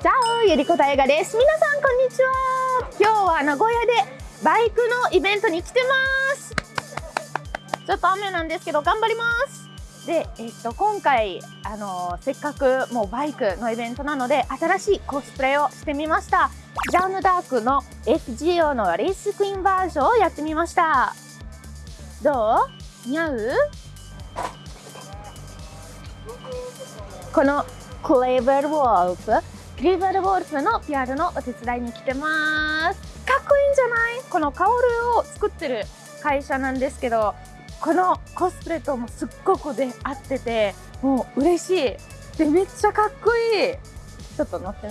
チャオゆりこたえがです。皆さんこんにちは。今日は名古屋でバイクのイベントに来てます。ちょっと雨なんですけど頑張ります。で、えっと、今回あのせっかくもうバイクのイベントなので新しいコスプレをしてみました。ジャンヌ・ダークの FGO のレースクイーンバージョンをやってみました。どう？似合う？このクレーバルウォルフクリーバルウォルフの PR のお手伝いに来てます。かっこいいんじゃない？このカオルを作ってる会社なんですけどこのコスプレともすっごくで合っててもう嬉しい。でめっちゃかっこいい。ちょっと乗って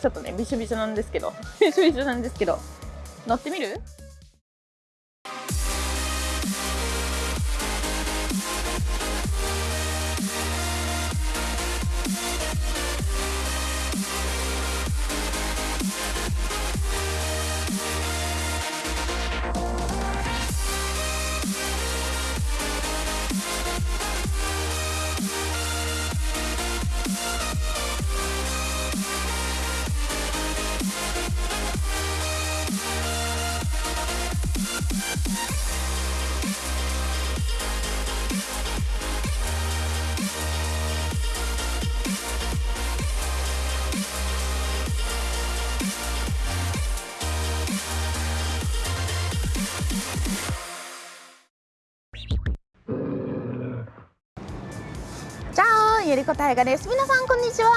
ちょっとねびしょびしょなんですけどびしょびしょなんですけど乗ってみる？あゆりこたえがです。皆さんこんにちは。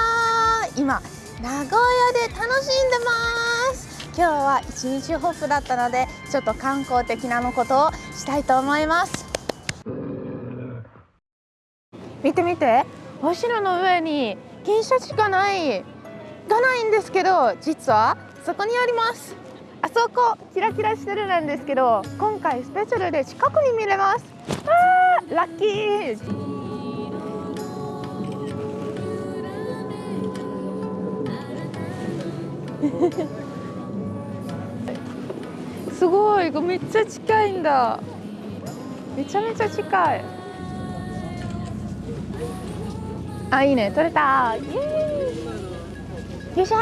今名古屋で楽しんでます。今日は一日ホップだったのでちょっと観光的なのことをしたいと思います。見て見て。お城の上に金シャチがないがないんですけど実はそこにあります。あそこキラキラしてるなんですけど今回スペシャルで近くに見れます。あーラッキー。すごいめっちゃ近いんだ。めちゃめちゃ近い。あいいね。取れた。イエーイ。よいしょ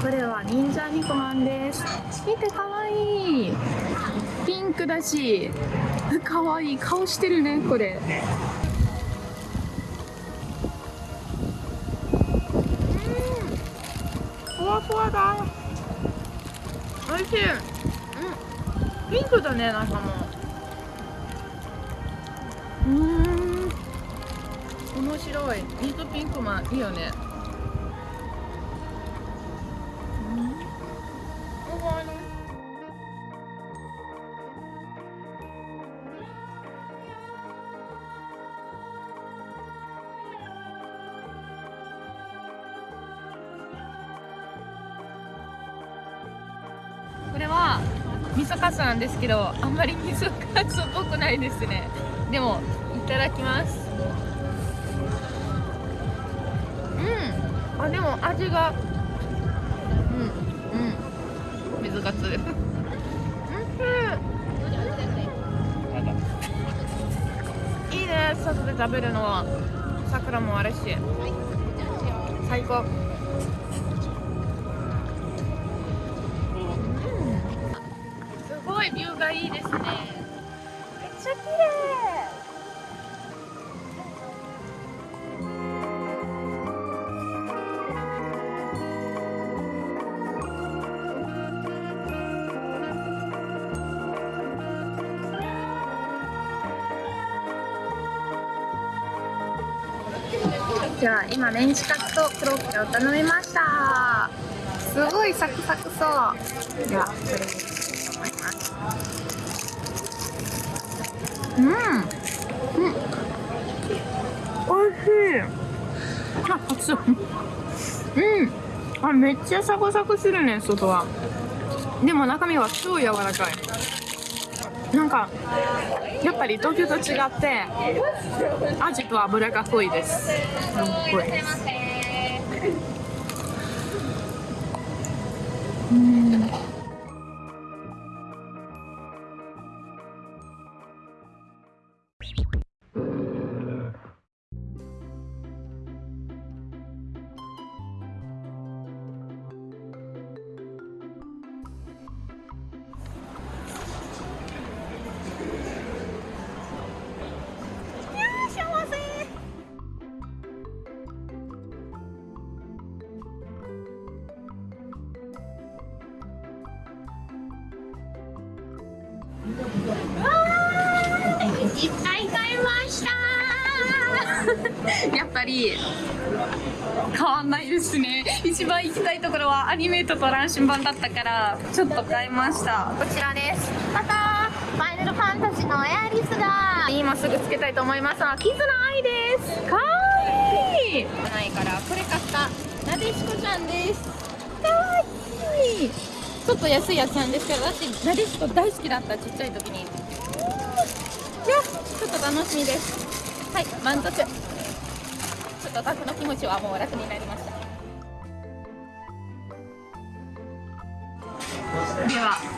これは忍者ニコマンです。見てかわい。いピンクだしかわいい顔してるねこれ。うん。ふわふわだ。おいしい。うん。ピンクだね中も。うーん。面白い。ミートピンクマンいいよね味噌カツなんですけどあんまり味噌カツっぽくないですね。でもいただきます。うん。あでも味がうんうん。水カツ。うん。いいね。外で食べるのは。桜もあるし。最高。いビューがいいですね。めっちゃ綺麗。じゃあ今メンチカツとコロッケを頼みました。すごいサクサクそう。ではこれに。しうん。うん。おいしい。あ熱いうん。あめっちゃサクサクするね外は。でも中身は超柔らかい。なんかやっぱり東京と違って味と油が濃いです。すっごい。うん一番行きたいところはアニメートと乱心版だったからちょっと買いました。こちらです。またファイナルファンタジーのエアリスが。今すぐつけたいと思います。キズナアイです。かわいい。ないからこれ買ったなでしこちゃんです。かわいい。ちょっと安いやつなんですけど私なでしこ大好きだったちっちゃい時に。いやちょっと楽しみです。はい満足。ちょっとタクの気持ちはもう楽になりまし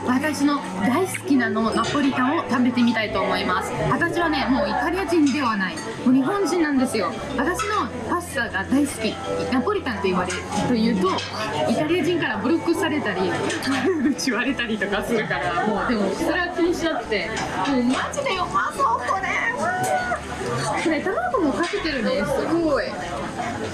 私の大好きなのナポリタンを食べてみたいと思います。私はねもうイタリア人ではない。もう日本人なんですよ。私のパスタが大好き。ナポリタンと言われるというとイタリア人からブロックされたり悪口言われたりとかするからもうでもそれは気にしなくて。もうマジでうまそうこれ。これ卵もかけてるね。すごい。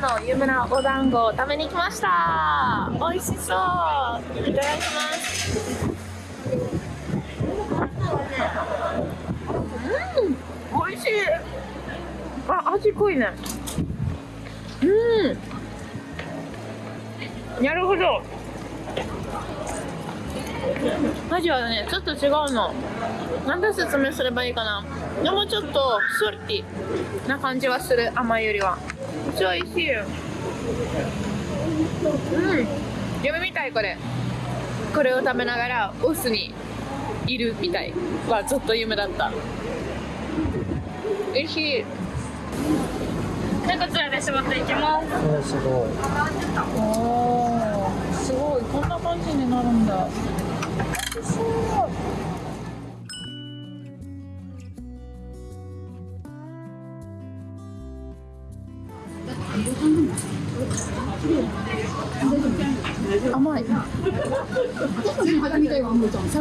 の有名なお団子を食べに来ました。美味しそう。いただきます。うん。美味しい。あ味濃いね。うん。なるほど。味はねちょっと違うの。なんで説明すればいいかな。でもちょっとソルティな感じはする。甘いよりは。っちゃ美味しい。うん。夢みたいこれ。これを食べながらオスにいるみたいはずっと夢だった。美味しい。でこちらで絞っていきます。すごい。おー。すごい。こんな感じになるんだ。すごい甘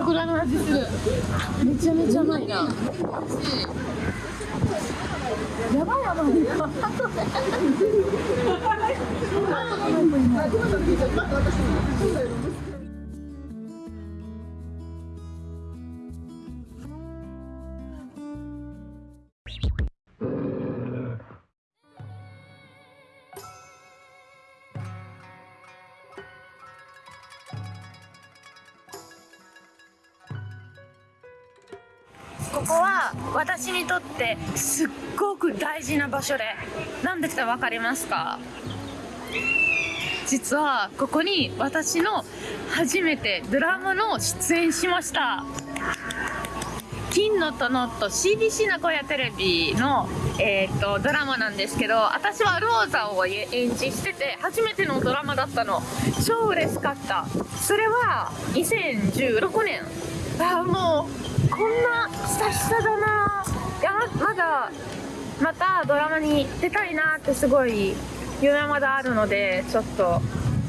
桜の味する。めちゃめちゃ甘いな。美味しいやばい。甘いこにとってすっごく大事な場所でなんでかわかりますか？実はここに私の初めてドラマの出演しました。金の殿と CBC 名古屋テレビの、えー、とドラマなんですけど私はローザを演じしてて初めてのドラマだったの。超嬉しかった。それは2016年。あーもうこんな久々だないやまだまたドラマに出たいなってすごい夢まだあるのでちょっと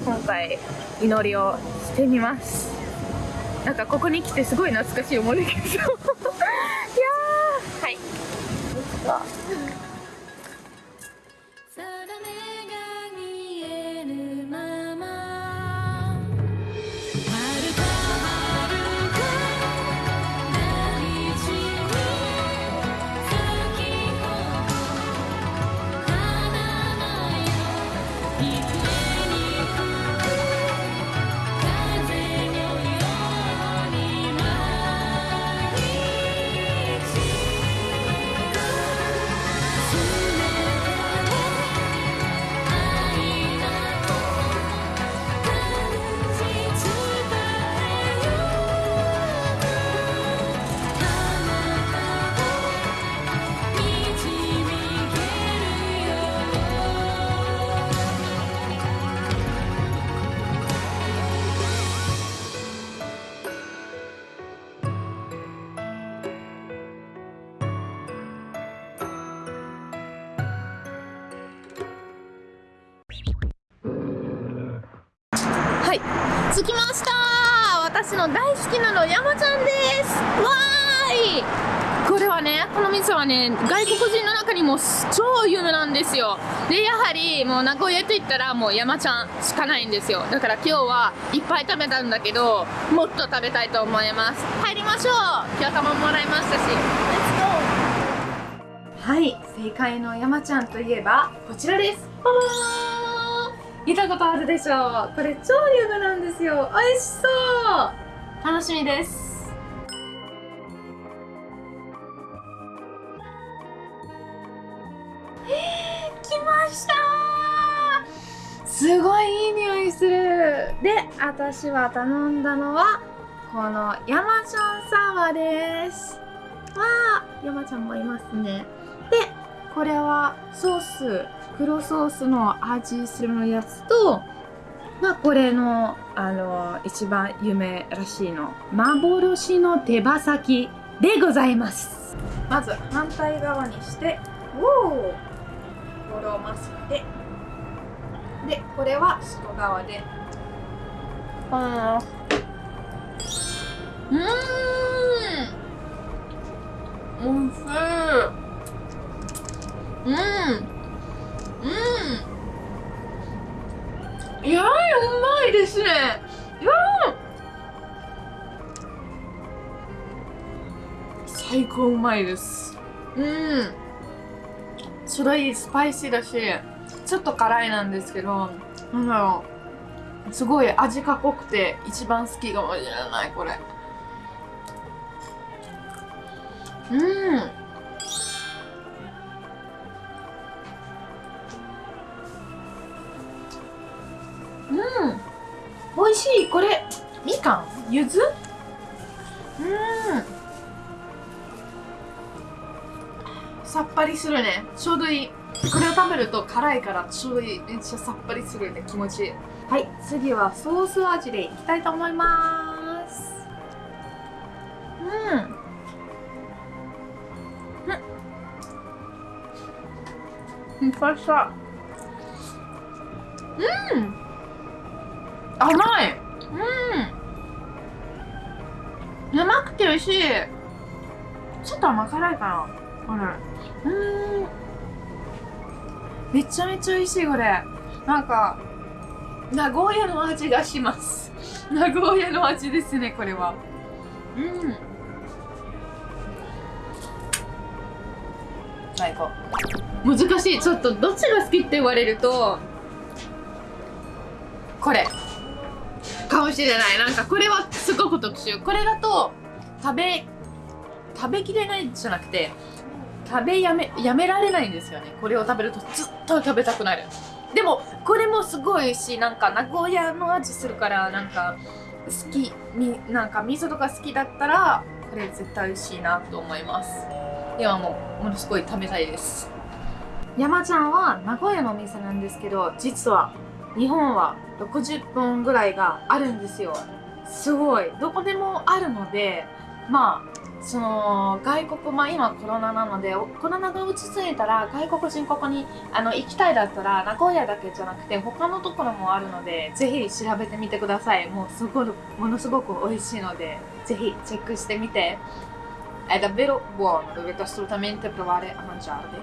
今回祈りをしてみます。なんかここに来てすごい懐かしい思い出が。いやー。はい。はねこの店はね外国人の中にも超有名なんですよ。でやはりもう名古屋といったらもう山ちゃんしかないんですよ。だから今日はいっぱい食べたんだけどもっと食べたいと思います。入りましょう。今日玉もらいましたし。はい正解の山ちゃんといえばこちらです。パパー見たことあるでしょう。これ超有名なんですよ。美味しそう。楽しみです。すごいいい匂いする。で私は頼んだのはこの山ちゃんサワーです。わあ山ちゃんもいますね。でこれはソース黒ソースの味するのやつとまあこれのあの一番有名らしいの幻の手羽先でございます。まず反対側にしておおこれをませて。ででこれは外側で。うん。おいしい。うん。うん。いやーうまいですね。いやー最高うまいです。うん。すごいスパイシーだし。ちょっと辛いなんですけどなんだろう。すごい味が濃くて一番好きかもしれないこれ。うん。うん。美味しい。これみかん？ゆずうん。さっぱりするね。ちょうどいい。これを食べると辛いからちょうどいいめっちゃさっぱりするね気持ち。いいはい次はソース味でいきたいと思います。うん。うん。ふわふわう。ん。甘い。うん。甘くて美味しい。ちょっと甘辛いかなこれ。うん。めちゃめちゃ美味しいこれ。なんか名古屋の味がします。名古屋の味ですねこれは。うん。最高。難しい。ちょっとどっちが好きって言われるとこれ。かもしれない。なんかこれはすごく特殊。これだと食べ食べきれないじゃなくて食べやめやめられないんですよね。これを食べるとずっと食べたくなる。でもこれもすごいしなんか名古屋の味するからなんか好きみなんか味噌とか好きだったらこれ絶対美味しいなと思います。今もものすごい食べたいです。山ちゃんは名古屋のお店なんですけど実は日本は60本ぐらいがあるんですよ。すごい。どこでもあるのでまあその外国まあ今コロナなのでコロナが落ち着いたら外国人ここにあの行きたいだったら名古屋だけじゃなくて他のところもあるのでぜひ調べてみてください。もうすごいものすごく美味しいのでぜひチェックしてみて。è davvero buono dovete assolutamente provare a mangiarli